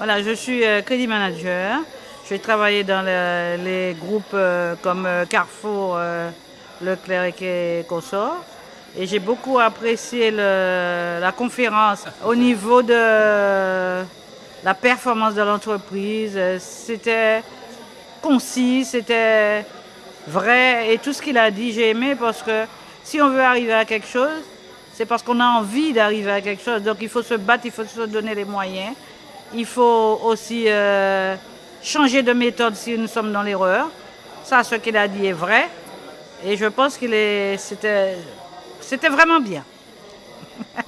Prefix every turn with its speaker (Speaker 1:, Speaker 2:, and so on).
Speaker 1: Voilà, je suis euh, crédit manager. J'ai travaillé dans le- les groupes euh, comme euh, Carrefour, Leclerc et Consort. Et j'ai beaucoup apprécié la conférence au niveau de la performance de l'entreprise. C'était concis, c'était vrai. Et tout ce qu'il a dit, j'ai aimé parce que si on veut arriver à quelque chose, c'est parce qu'on a envie d'arriver à quelque chose. Donc il faut se battre, il faut se donner les moyens. Il faut aussi euh, changer de méthode si nous sommes dans l'erreur. Ça, ce qu'il a dit est vrai. Et je pense c'était, c'était vraiment bien.